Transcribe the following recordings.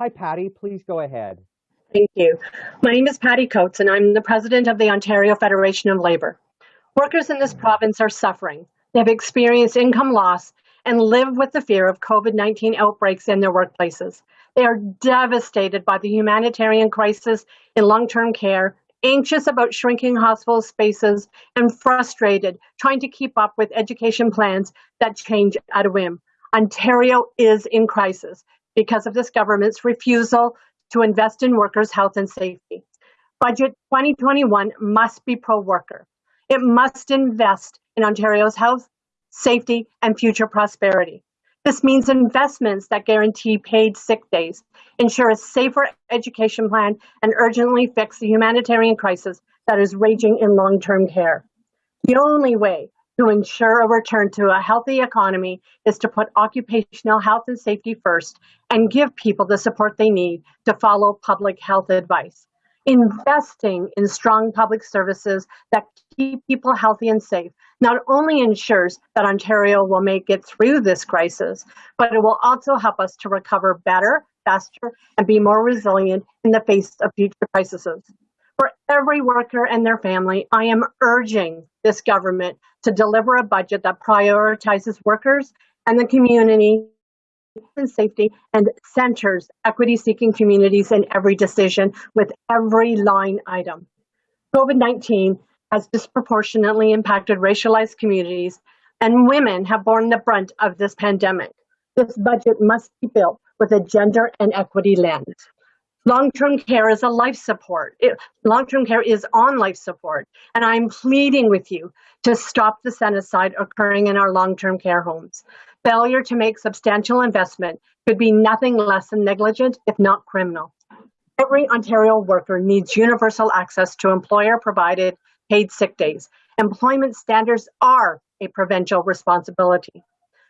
Hi, Patty, please go ahead. Thank you. My name is Patty Coates, and I'm the president of the Ontario Federation of Labour. Workers in this province are suffering. They have experienced income loss and live with the fear of COVID 19 outbreaks in their workplaces. They are devastated by the humanitarian crisis in long term care, anxious about shrinking hospital spaces, and frustrated trying to keep up with education plans that change at a whim. Ontario is in crisis because of this government's refusal to invest in workers' health and safety. Budget 2021 must be pro worker. It must invest in Ontario's health, safety, and future prosperity. This means investments that guarantee paid sick days, ensure a safer education plan, and urgently fix the humanitarian crisis that is raging in long term care. The only way to ensure a return to a healthy economy is to put occupational health and safety first and give people the support they need to follow public health advice. Investing in strong public services that keep people healthy and safe not only ensures that Ontario will make it through this crisis, but it will also help us to recover better, faster, and be more resilient in the face of future crises. For every worker and their family, I am urging this government to deliver a budget that prioritizes workers and the community and safety and centers equity seeking communities in every decision with every line item. COVID 19 has disproportionately impacted racialized communities, and women have borne the brunt of this pandemic. This budget must be built with a gender and equity lens. Long-term care is a life support. Long-term care is on life support. And I'm pleading with you to stop the genocide occurring in our long-term care homes. Failure to make substantial investment could be nothing less than negligent, if not criminal. Every Ontario worker needs universal access to employer-provided paid sick days. Employment standards are a provincial responsibility.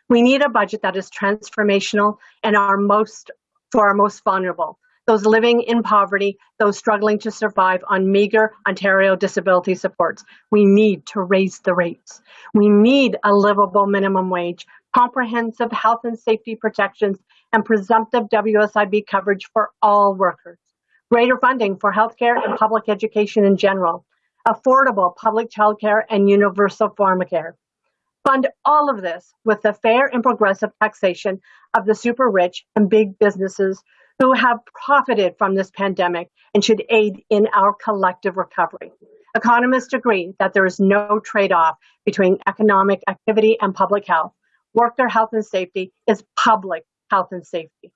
We need a budget that is transformational and our most for our most vulnerable those living in poverty, those struggling to survive on meager Ontario disability supports. We need to raise the rates. We need a livable minimum wage, comprehensive health and safety protections, and presumptive WSIB coverage for all workers. Greater funding for healthcare and public education in general. Affordable public childcare and universal pharmacare. Fund all of this with the fair and progressive taxation of the super rich and big businesses who have profited from this pandemic and should aid in our collective recovery. Economists agree that there is no trade off between economic activity and public health. Worker health and safety is public health and safety.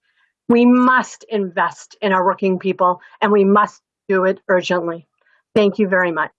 We must invest in our working people and we must do it urgently. Thank you very much.